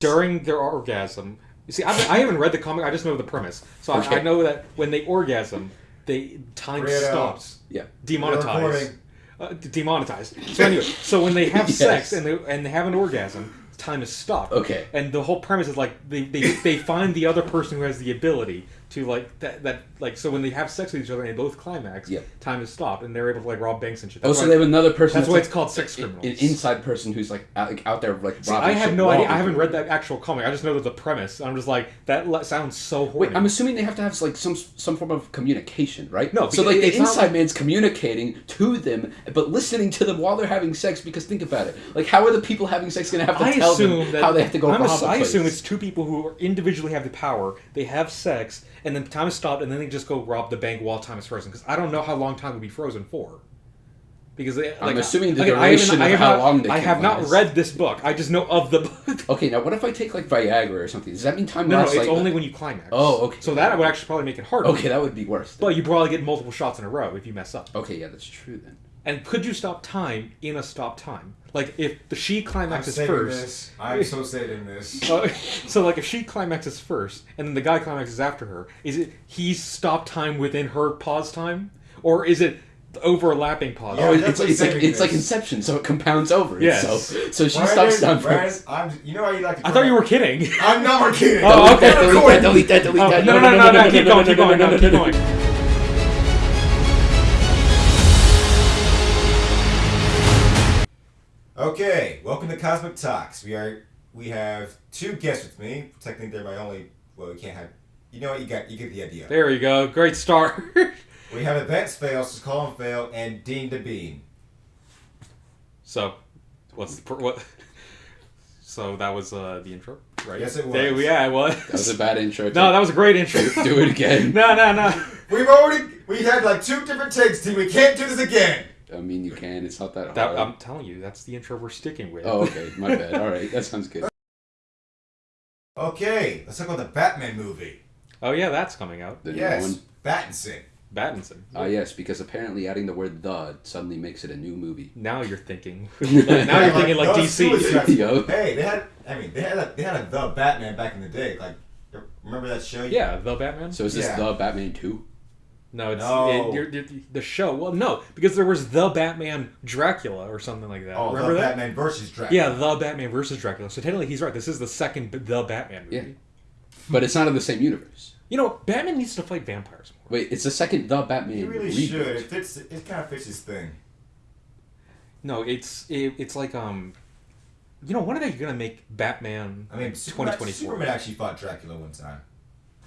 during their orgasm. You see, I haven't, I haven't read the comic. I just know the premise. So I, I know that when they orgasm, they time Read out. stops. Yeah. Demonetized. recording. Uh, demonetized. So anyway, so when they have Yes. sex and they and they have an orgasm, time is stopped. Okay. And the whole premise is like they, they, they find the other person who has the ability to like that that like so when they have sex with each other and they both climax, Yeah. time is stopped and they're able to like rob banks and shit. Oh, so they have another person. that's why like, it's called sex criminals. An inside person who's like out, like, out there like See, robbing I have no idea. I haven't read that actual comic. I just know that the premise. I'm just like that sounds so horny. Wait, I'm assuming they have to have like some some form of communication, right? No, so like the inside like- man's communicating to them, but listening to them while they're having sex. Because think about it, like how are the people having sex going to have to I tell them that how they have to go I'm rob a I assume it's two people who individually have the power. They have sex, and then time is stopped, and then they just go rob the bank while time is frozen. Because I don't know how long time would be frozen for. Because they, I'm like, assuming the I haven't- duration I of have how not, long they I have not read this book. I just know of the book. Okay, now what if I take like Viagra or something? Does that mean time No, no, it's like? only when you climax. Oh, okay. So that would actually probably make it harder. Okay, that would be worse. then. But you probably get multiple shots in a row if you mess up. Okay, yeah, that's true then. And could you stop time in a stop time? Like if the she climaxes I'm climaxes first. this. I'm so saving this. Uh, so like if she climaxes first and then the guy climaxes after her, is it he's stop time within her pause time, or is it overlapping pause? Yeah, oh, I'm it's, it's like saving it's like. Inception, so it compounds over Yes. itself. So she Brandon, stops time Brandon, first. I'm, you know how you like to. I thought you were kidding. I'm not kidding. Oh, okay. I'm delete that, delete that, delete Oh, that. no, no, no, no, no, keep going, keep going, keep going. Okay, welcome to Cosmic Talks. We are we have two guests with me. Technically, they're my only. Well, we can't have. You know what? You got you get the idea. There you go, great start. We have Advance Fail, so Colin Fail, and Dean the Bean. so, what's the what? So that was uh, the intro, right? Yes, it There, was. yeah, it was. That was a bad intro. no, that was a great intro. Do it again. no, no, no. We've already we had like two different takes, Dean. We can't do this again. I mean, you can. It's not that That, hard. I'm telling you, that's the intro we're sticking with. Oh, okay. My bad. All right, that sounds good. Okay, let's talk about the Batman movie. Oh yeah, that's coming out. The new yes, one. Battinson. Battinson. Ah, yes, because apparently adding the word "the" suddenly makes it a new movie. Now you're thinking. now you're thinking like the DC. Yo. Hey, they had. I mean, they had a they had a the Batman back in the day. Like, remember that show? Yeah, the Batman. So is this Yeah. the Batman two? No, it's No. It, you're, you're, the show. Well, no, because there was the Batman Dracula or something like that. Oh, Remember the that? Batman versus Dracula. Yeah, the Batman versus Dracula. So technically, he's right. This is the second the Batman movie. Yeah. But it's not in the same universe. You know, Batman needs to fight vampires more. Wait, it's the second the Batman. He really reboot. should. It fits. It kind of fits his thing. No, it's it, it's like um, you know, when are they gonna make Batman? I mean, Superman, 2024. Superman actually fought Dracula one time.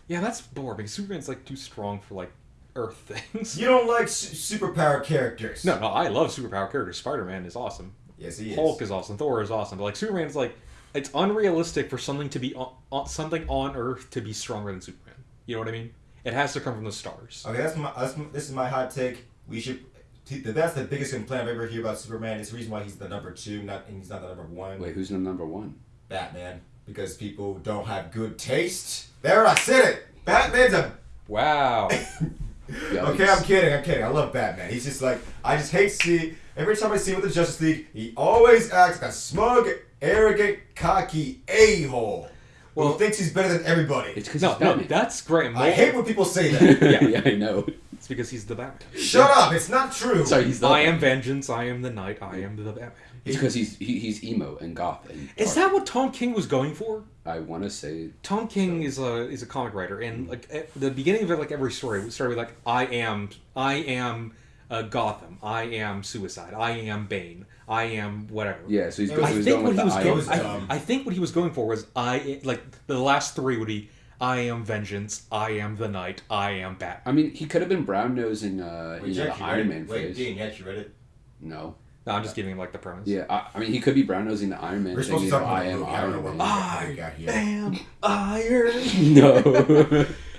Yeah, that's boring because Superman's like too strong for like Earth things. You don't like su- superpower characters? No, no, I love superpower characters. Spider Man is awesome. Yes, he is. Hulk is awesome. Thor is awesome. But like Superman's like it's unrealistic for something to be on, on something on Earth to be stronger than Superman. You know what I mean? It has to come from the stars. Okay, that's my. That's, this is my hot take. We should. That's the biggest complaint I've ever heard about Superman. It's the reason why he's the number two, not and he's not the number one. Wait, who's the number one? Batman, because people don't have good taste. There, I said it. Batman's a. Wow. Okay, I'm kidding. I'm kidding. I love Batman. He's just like I just hate to see. Every time I see him with the Justice League, he always acts like a smug, arrogant, cocky a hole Well- who thinks he's better than everybody. It's because no, he's no, that's great. I hate when people say that. Yeah. yeah, I know. It's because he's the Batman. Shut up! It's not true. Sorry, he's the. I am vengeance. I am the knight. I am the Batman. It's because he's he, he's emo and goth and. Is dark. that what Tom King was going for? I want to say Tom King is a is a comic writer, and like at the beginning of like every story would start with like I am I am uh, Gotham, I am Suicide, I am Bane, I am whatever. yeah. So he's, I go- I he was think going what with he the was I going. am. I, I think what he was going for was I like the last three would be I am vengeance, I am the knight, I am bat. I mean, he could have been brown nosing, uh, Wait, you know, the Iron read Man it? Wait, phrase. Dean, you actually read it? No. No, I'm just giving him like the premise. Yeah, I, I mean, he could be brown nosing the Iron Man We're thing. supposed to You talk know, about I the am. I don't know Iron what Man. how we got am iron. No.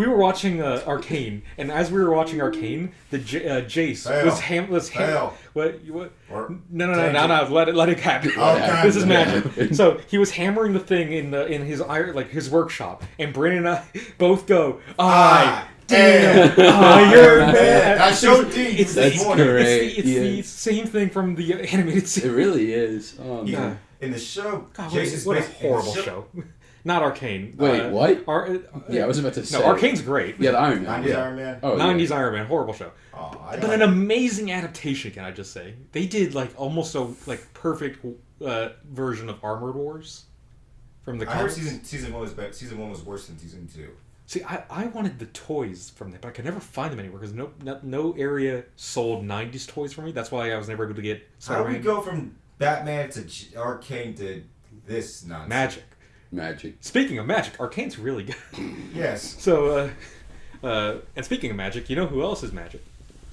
We were watching uh, Arcane, and as we were watching Arcane, the J- uh, Jace Fail. was ham was ham- Fail. what you- what Or- no no no no no let it let it happen. Oh, this is magic. So he was hammering the thing in the in his iron like his workshop, and Brandon and I both go I I damn am Iron Man. Man. I showed Dean It's, this it's, morning. great. it's, the, it's the same thing from the animated series. it really is. Oh, He, man. in the show, God, what, Jason's a, what a based- in the horrible show. Not Arcane. Wait, Uh, what? Ar- uh, Yeah, I was about to say. no, Arcane's great. Yeah, the Iron Man. 90s yeah. Iron Man. Oh, yeah. 90s Iron Man, horrible show. Oh, I But an amazing adaptation, can I just say? They did like almost a like perfect uh, version of Armored Wars from the I heard season season one was better. Season one was worse than season two. See, I, I wanted the toys from that, but I could never find them anywhere because no, no no area sold '90s toys for me. That's why I was never able to get How do we go from Batman to Arcane to this nonsense? Magic. Magic. Speaking of magic, Arcane's really good. Yes. so, uh, uh, and speaking of magic, you know who else is magic?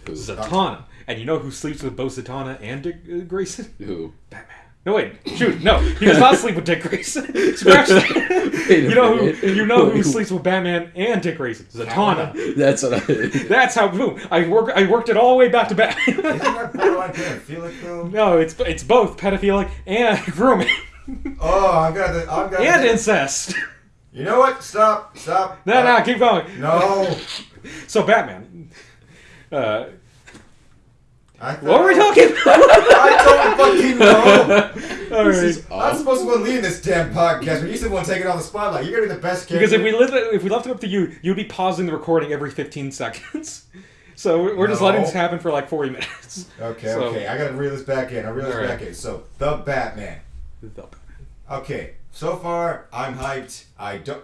Who? Zatanna. And you know who sleeps with both Zatanna and Dick uh, Grayson? Who? Batman. No wait, shoot, no, he does not sleep with Dick Grayson. Scratch that. You know minute. who? You know who sleeps with Batman and Dick Grayson? Zatanna. That's what I. That's how. Boom. I work. I worked it all the way back to Isn't Batman. that borderline pedophilic though? no, it's it's both pedophilic and grooming Oh, I got the. I got and the, incest. You know what? Stop. Stop. No, Uh, no, keep going. No. So Batman. Uh, thought, what were we talking about? I don't fucking know. all right. This is I'm supposed to lead this damn podcast, but you're the one taking on the spotlight. You're gonna be the best character. Because if we lived, if we left it up to you, you'd be pausing the recording every 15 seconds. So we're we're just letting this happen for like 40 minutes. Okay, So- okay. I gotta reel this back in. I reel this All right. back in. So the Batman. Okay, so far I'm hyped. I don't.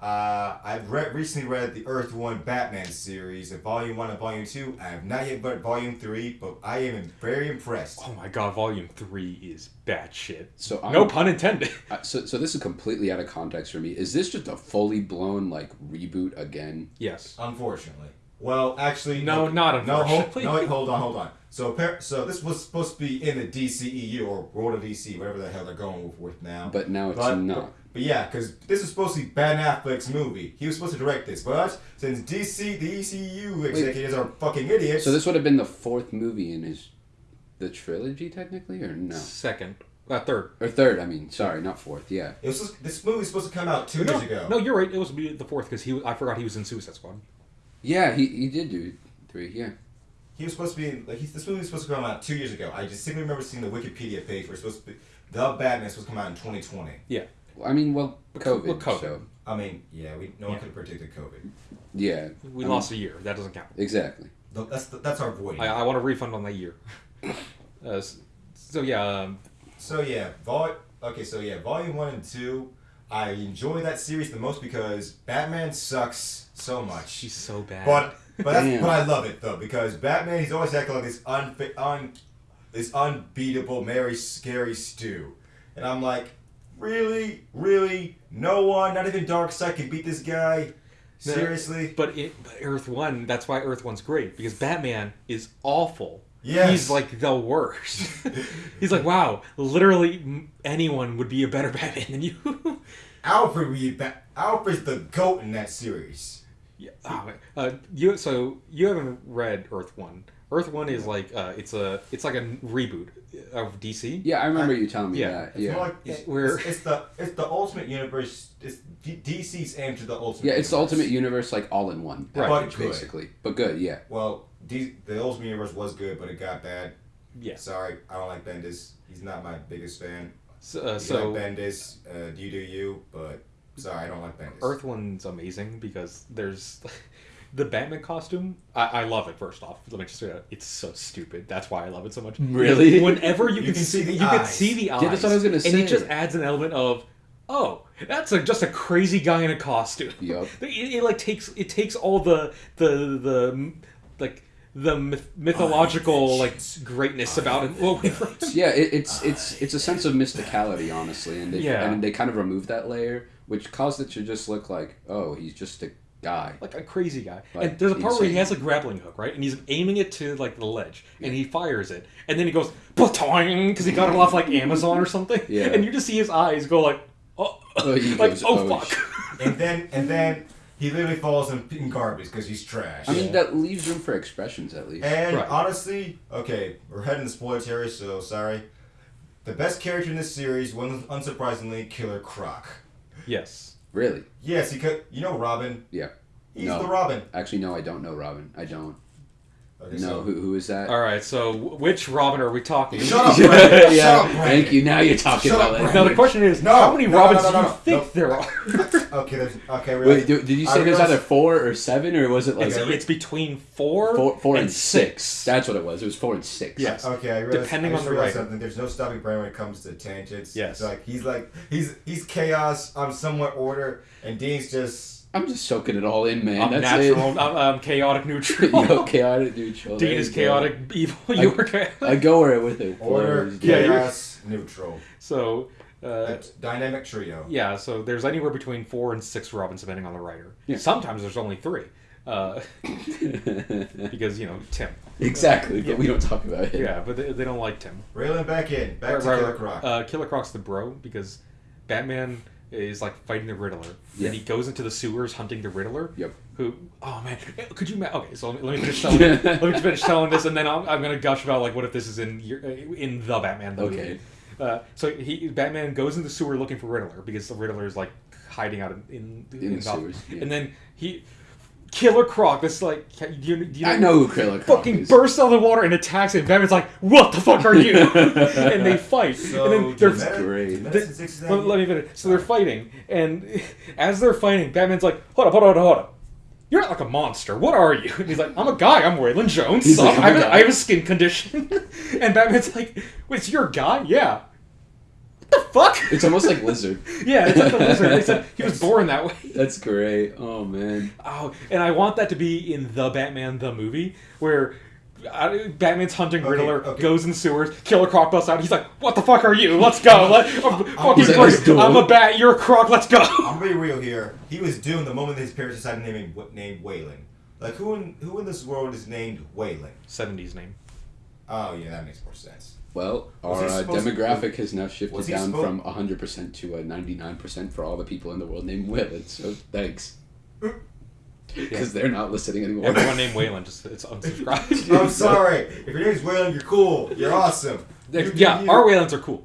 Uh, I've read recently read the Earth One Batman series, the Volume One and Volume Two. I have not yet read Volume Three, but I am very impressed. Oh my god, Volume Three is batshit. So I'm, No pun intended. I- so so this is completely out of context for me. Is this just a fully blown like reboot again? Yes. Unfortunately. Well, actually, No, okay. not No, hold, unfortunately. no, wait, hold on, hold on. So, so this was supposed to be in the DCEU or World of DC, whatever the hell they're going with, with now. But now it's But, not. but, but yeah, because this is supposed to be Ben Affleck's movie. He was supposed to direct this, but since DC, the ECU executives are fucking idiots. So this would have been the fourth movie in his the trilogy technically, or no? Second. Uh, third. Or third? I mean, sorry, not fourth. Yeah. it was just- this movie was supposed to come out two no, years ago. no, you're right. It was the fourth because he. I forgot he was in Suicide Squad. Yeah, he, he did do three. Yeah. He was supposed to be like he, this movie was supposed to come out two years ago. I just simply remember seeing the Wikipedia page where it's supposed to be the Batman was supposed to come out in 2020. Yeah, I mean, well, COVID. well, COVID. So I mean, yeah, we no one could have predicted COVID. yeah, We I lost a year. That doesn't count. exactly. Th- That's that's our void. I, I want a refund on that year. Uh, s- so yeah, um, So yeah, vol okay, so yeah, volume one and two. I enjoy that series the most because Batman sucks so much. she's so bad. But but that's, but I love it though because Batman he's always acting like this unfi- un this unbeatable Mary scary stew, and I'm like, really, really, no one, not even Darkseid can beat this guy. No. Seriously? But, it, but Earth One, that's why Earth One's great because Batman is awful. Yes. He's like the worst. He's like, wow, literally anyone would be a better Batman than you. Alfred, we ba- Alfred's the goat in that series. yeah. Oh, uh, you so you haven't read Earth One. Earth One is like uh, it's a it's like a reboot of DC. Yeah, I remember you telling me Yeah. that. It's Yeah. more like it's, We're- it's, it's the it's the ultimate universe. It's D- DC's aim to the ultimate. Yeah, it's the ultimate universe, like all in one Right. package, But good. basically. But good, yeah. Well, D- the ultimate universe was good, but it got bad. Yeah. Sorry, I don't like Bendis. He's not my biggest fan. So, uh, You so like Bendis, uh, you do you, but sorry, I don't like Bendis. Earth One's amazing because there's the Batman costume. I, I love it. First off, let me just say that it's so stupid. That's why I love it so much. Really? Whenever you, You can, can see, see the you can eyes. see the eyes. that's what I was gonna And say. it just adds an element of, oh, that's a, just a crazy guy in a costume. Yup. It, it like takes it takes all the the the like the myth- mythological oh, like greatness oh, about it. Well, Yeah, it, it's it's it's a sense of mysticality, honestly, and they, Yeah. and they kind of remove that layer, which caused it to just look like, oh, he's just a guy. like a crazy guy. Like, and there's a part where he has a grappling hook, right? And he's aiming it to like the ledge, and he fires it, and then he goes "Patoing," because he got it off like Amazon or something. Yeah. And you just see his eyes go like, oh, Oh, he like goes, oh, "Oh, fuck. and then and then he literally falls in, in garbage because he's trash. I mean, that leaves room for expressions at least. And Right. honestly, okay, we're heading to spoiler territory, so sorry. The best character in this series, was, unsurprisingly, Killer Croc. yes. Really? Yes, he could. You know Robin. Yeah. He's No. the Robin. Actually, no, I don't know Robin. I don't. Okay, No, so- who, who is that? All right, so which Robin are we talking? Shut up, Brandon. yeah, Shut up, Brandon. thank you. Now you're talking Shut about up, it. Now the question is, No, how many no, no, Robins no, no, do you no, think no. there are? Okay, there's, okay. Wait, do, did you I say there's realized- either four or seven, or was it like It's, Okay, it's between four, four, four and, and six. six. That's what it was. It was four and six. Yes. Okay, I realized, Depending I just on the realized writer. something. There's no stopping Brandon when it comes to tangents. Yes. It's like he's like he's he's chaos. I'm somewhat order, and Dean's just I'm just soaking it all in, man. I'm That's natural, I'm, I'm chaotic it. neutral. Yo, chaotic neutral. Dean is you go. chaotic evil. You are chaotic. I go where with it. order, flows. Yeah, chaos, neutral. So, uh, dynamic trio. yeah, so there's anywhere between four and six Robins, depending on the writer. Yeah. Sometimes there's only three. Uh, because, you know, Tim. exactly, but Yeah. we don't talk about it. Yeah, but they, they don't like Tim. Railing back in, back Right, to right, Killer. Croc. Uh, Killer Croc's the bro because Batman is like fighting the Riddler. Yeah. And he goes into the sewers hunting the Riddler. Yep. Who? Oh man, could you? Ma- okay, so let me, let me finish telling. let me finish telling this, and then I'm, I'm gonna gush about like what if this is in your- in the Batman the Okay. movie. Uh, so he Batman goes in the sewer looking for Riddler because the Riddler is like hiding out in in, In the Gotham. sewers, yeah. and then he Killer Croc. This like do you, do you know, I know who Killer Croc fucking is. bursts out of the water and attacks him. Batman's like, "What the fuck are you?" and they fight. so and then there's Demet- great. Demet the- since 69 let, let me finish. So they're fighting, and as they're fighting, Batman's like, "Hold up, hold up, hold up." hold up! You're not like a monster. What are you? And he's like, I'm a guy. I'm Waylon Jones. Like, "I'm I, have a a, guy." I have a skin condition. and Batman's like, Wait, so you're a guy? Yeah. What the fuck? It's almost like Lizard. yeah, it's like the lizard. They said he was born that way. That's great. Oh man. Oh, and I want that to be in the Batman the movie where uh, Batman's hunting Okay, Riddler, okay. goes in the sewers, Killer Croc busts out. He's like, "What the fuck are you? Let's go! Let, uh, fucking He's like, Croc, "Let's do I'm a bat. You're a Croc. Let's go!" I'm gonna be real here. He was doomed the moment his parents decided to name him named Waylon. Like who in who in this world is named Waylon? Seventies name. Oh yeah, that makes more sense. Well, Was our uh, supposed to- demographic has now shifted down supposed- from 100% to a 99% for all the people in the world named Willett. So thanks. Because they're not listening anymore. Everyone named Waylon just it's unsubscribed. I'm sorry. If your name's Waylon, you're cool. You're awesome. You yeah, you. our Waylons are cool,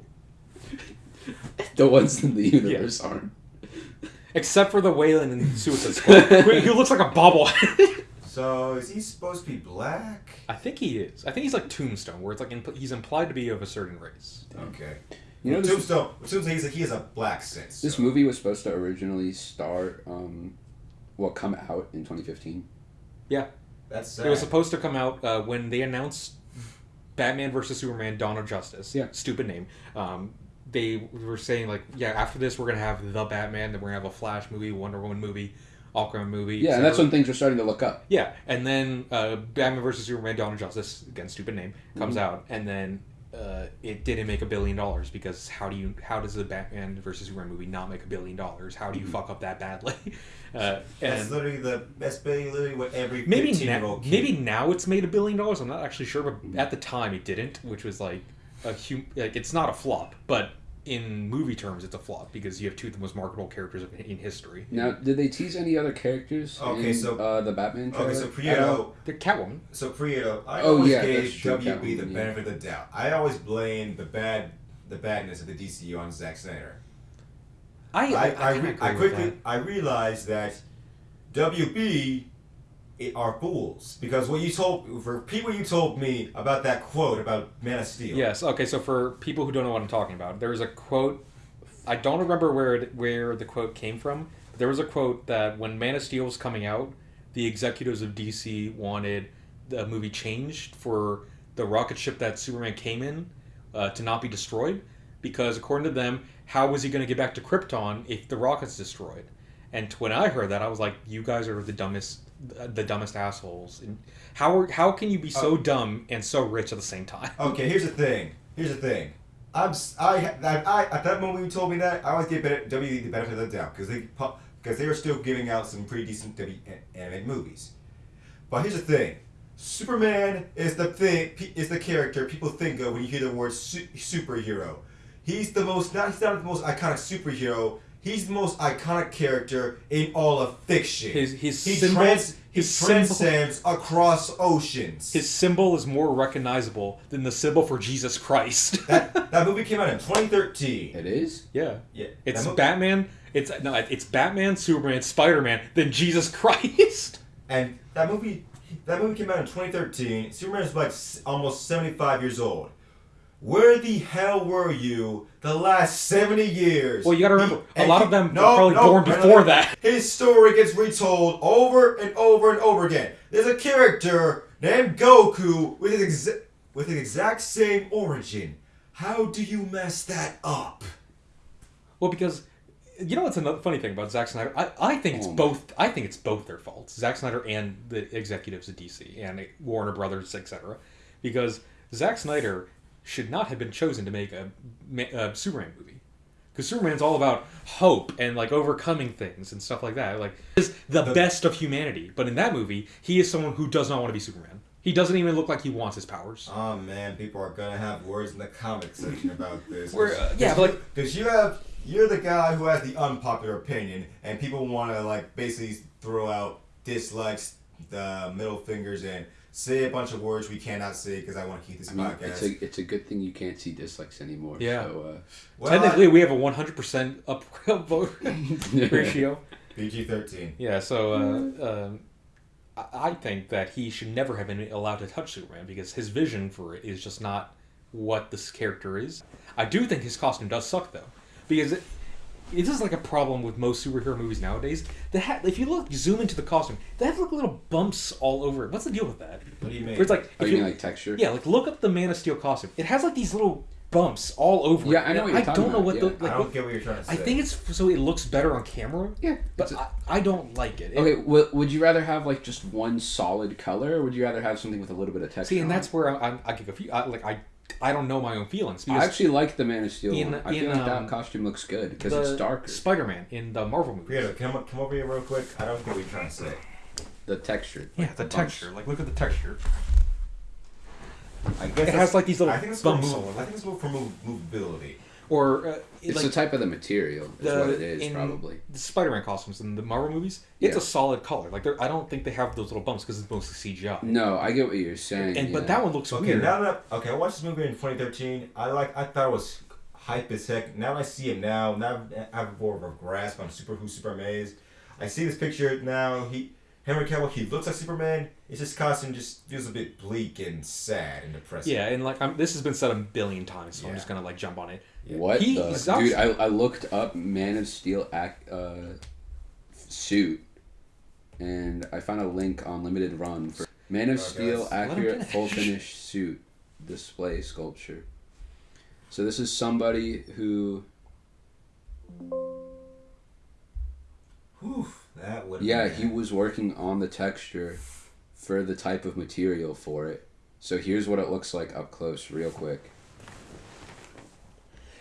the ones in the universe aren't. except for the Waylon in Suicide Squad, who who looks like a bobblehead. So is he supposed to be black? I think he is. I think he's like Tombstone, where it's like impl- he's implied to be of a certain race. Okay. You know, this, Tombstone. Tombstone. He's a, he has a black sense. this so- movie was supposed to originally start, um, well, come out in 2015. Yeah, That's sad. It was supposed to come out uh, when they announced Batman versus Superman: Dawn of Justice. Yeah. Stupid name. Um, they were saying like, yeah, after this we're gonna have the Batman, then we're gonna have a Flash movie, Wonder Woman movie, Aquaman movie. Yeah, and that's when things were starting to look up. Yeah, and then uh, Batman versus Superman: Dawn of Justice, again, stupid name, comes Mm-hmm. out, and then uh, it didn't make a billion dollars because how do you how does the Batman versus Superman movie not make a billion dollars? How do Mm-hmm. you fuck up that badly? Uh, That's and literally the that's literally what every maybe 15 year now, old maybe now it's made a billion dollars. I'm not actually sure, Mm-hmm. but at the time it didn't, which was like a hum- like it's not a flop, but in movie terms it's a flop because you have two of the most marketable characters in history. Now, did they tease any other characters Okay, in so- uh, the Batman trailer? Okay, so? Prieto, The Catwoman. so Prieto, I Oh, always yeah, gave true, WB Catwoman, the yeah. benefit of the doubt. I always blame the bad, the badness of the DCU on Zack Snyder. I I, I, kinda re- I quickly. I realized that WB it are fools because what you told for people you told me about that quote about Man of Steel. Yes. Okay. So for people who don't know what I'm talking about, there was a quote. I don't remember where it, where the quote came from. But there was a quote that when Man of Steel was coming out, the executives of DC wanted the movie changed for the rocket ship that Superman came in uh, to not be destroyed, because according to them, how was he going to get back to Krypton if the rocket's destroyed? And when I heard that, I was like, "You guys are the dumbest, the dumbest assholes." And how are, how can you be so oh. dumb and so rich at the same time? Okay, here's the thing. Here's the thing. I'm I, I, I at that moment you told me that I always give better, WB the benefit of the doubt because they because they were still giving out some pretty decent W animated movies. But here's the thing. Superman is the thing is the character people think of when you hear the word su- superhero. He's the most not he's not the most iconic superhero. He's the most iconic character in all of fiction. His- his he symbol- trans, he his symbol- transcends across oceans. His symbol is more recognizable than the symbol for Jesus Christ. that that movie came out in 2013. It is? yeah, Yeah, it's that Batman. It's no, it's Batman, Superman, Spider Man, then Jesus Christ. And that movie, that movie came out in 2013. Superman is like almost 75 years old. Where the hell were you the last 70 years? Well, you gotta remember, a lot he- of them no, were probably no, born no, before that. His story gets retold over and over and over again. There's a character named Goku with his exa- with his exact same origin. How do you mess that up? Well, because you know what's another funny thing about Zack Snyder? I, I think it's Oh both. I think it's both their faults. Zack Snyder and the executives at DC and Warner Brothers, etc. Because Zack Snyder should not have been chosen to make a, a Superman movie. Because Superman's all about hope and like overcoming things and stuff like that. Like, is the, The- best of humanity. But in that movie, he is someone who does not want to be Superman. He doesn't even look like he wants his powers. Oh man, people are gonna have words in the comment section about this. We're, uh, yeah, like- Cause you have you're the guy who has the unpopular opinion, and people want to like basically throw out dislikes, the middle fingers, and say a bunch of words we cannot say because I want to keep this I mean, podcast. it's a it's a good thing you can't see dislikes anymore. Yeah. So, well, Technically, we have a 100% up vote uh, ratio. PG thirteen. Yeah, so uh, um, I I think that he should never have been allowed to touch Superman because his vision for it is just not what this character is. I do think his costume does suck though, because it, it is like a problem with most superhero movies nowadays. They have, if you look zoom into the costume, they have like little bumps all over it. What's the deal with that? What do you mean? Where it's like, Oh, if you mean like texture? yeah, like look up the Man of Steel costume. It has like these little bumps all over. Yeah, it. I know what you're I talking don't know what about, the like. I what- don't get what you're trying to say. I think it's so it looks better on camera. Yeah. But it's a- I, I don't like it. It- Okay, well, would you rather have like just one solid color, or would you rather have something with a little bit of texture? See, and on that's it? where I, I, I get confused. I, like I, I don't know my own feelings I actually like the Man of Steel in- one. I in, feel like um, that costume looks good because it's darker. Spider-Man in the Marvel movie. Peter, come come over here real quick. I don't get what you're trying to say. The texture. Yeah, like the bumps. texture. Like look at the texture. I guess It has like these little I think it's for bumps. move, I think it's more for move, movability. Or uh, It's like the type of the material. Is the what it is probably. the Spider-Man costumes in the Marvel movies. It's Yeah. a solid color. Like I don't think they have those little bumps because it's mostly CGI. No, I get what you're saying. and yeah. but that one looks Okay, weird. now that okay, I watched this movie in 2013. I like I thought it was hype as heck. Now I see it now, now I have more of a grasp on super who Superman is. I see this picture now. He Henry Cavill, he looks like Superman. It's just costume just feels a bit bleak and sad and depressing. yeah, and like I'm, this has been said a billion times, so I'm just gonna like jump on it. What He the is dude? I, I looked up Man of Steel act uh, suit, and I found a link on Limited Run for Man of Oh, Steel guys. Accurate full finish suit display sculpture. So this is somebody who, Whew, that would. yeah, he was working on the texture for the type of material for it. So here's what it looks like up close, real quick.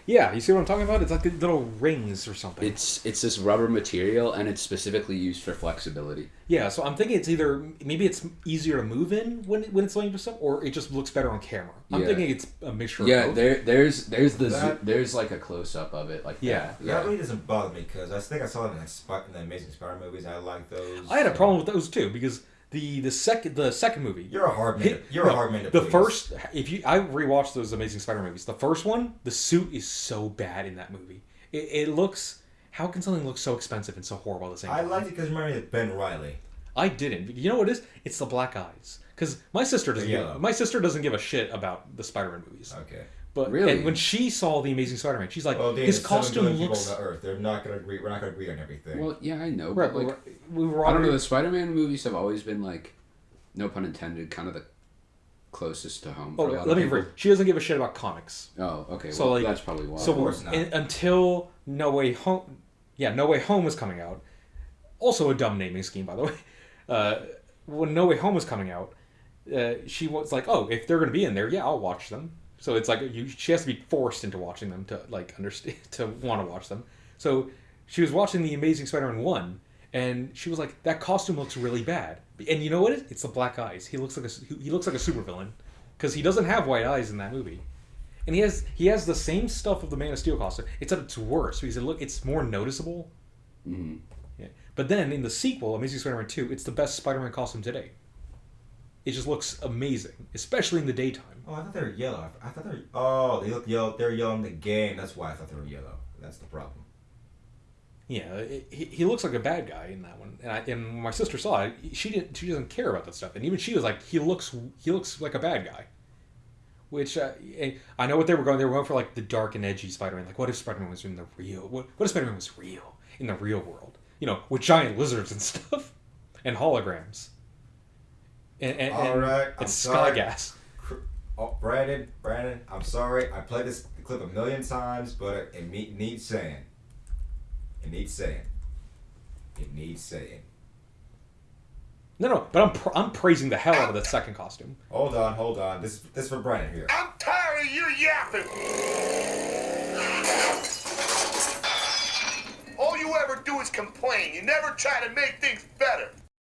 Yeah, you see what I'm talking about? It's like little rings or something. It's it's this rubber material, and it's specifically used for flexibility. Yeah, so I'm thinking it's either maybe it's easier to move in when when it's laying to stuff, or it just looks better on camera. I'm Yeah. thinking it's a mixture. Yeah, of both. there, there's, there's the, zo- there's like a close up of it, like Yeah. that. That really doesn't bother me because I think I saw it in, like, Sp- in the Amazing Spider movies. I like those. I had a problem with those too because the the second the second movie. You're a hard man. You're no, a hard man The please. first, if you, I rewatched those Amazing Spider movies. The first one, the suit is so bad in that movie. It, it looks. How can something look so expensive and so horrible at the same I time? I liked it because remember it's Ben Reilly. I didn't. You know what it is? It's the black eyes. Because my sister doesn't. Give, my sister doesn't give a shit about the Spider-Man movies. Okay. But Really? and when she saw the Amazing Spider-Man, she's like, Well, his there's seven costume billion looks. people on the Earth. They're not gonna agree. We're not gonna agree on everything. Well, yeah, I know, Right, but like, we were I don't know. The Spider-Man movies have always been like, no pun intended, kind of the closest to home. Oh, a lot let of me. people. Re- she doesn't give a shit about comics. Oh, okay. So, well, like- that's probably why. so course not. in- until No Way Home, yeah, No Way Home was coming out. Also a dumb naming scheme, by the way. Uh, when No Way Home was coming out, uh, she was like, "Oh, if they're gonna be in there, yeah, I'll watch them." So it's like you, she has to be forced into watching them to like understand to want to watch them. So she was watching the Amazing Spider-Man one, and she was like, "That costume looks really bad." And you know what? It? It's the black eyes. He looks like a he looks like a supervillain because he doesn't have white eyes in that movie. And he has he has the same stuff of the Man of Steel costume, except it's worse because it look it's more noticeable. Mhm. Yeah. But then in the sequel, Amazing Spider-Man Two, it's the best Spider-Man costume today. It just looks amazing, especially in the daytime. Oh, I thought they were yellow. I thought they were. Oh, they look yellow. They're yellow in the game. That's why I thought they were yellow. That's the problem. Yeah, it, he, he looks like a bad guy in that one, and, I, and when my sister saw it, she didn't. She doesn't care about that stuff, and even she was like, he looks he looks like a bad guy. Which uh, I know what they were going. They were going for like the dark and edgy Spider-Man. Like, what if Spider-Man was in the real? What, what if Spider-Man was real in the real world? You know, with giant lizards and stuff, and holograms. And, and, All and right, I'm it's sorry. sky gas. Oh, Brandon, Brandon, I'm sorry. I played this clip a million times, but it, it me- needs saying. It needs saying. It needs saying. No, no, but I'm pr- I'm praising the hell out of the second costume. Hold on, hold on. This this for Brandon here. I'm tired of you yapping. All you ever do is complain. You never try to make things better.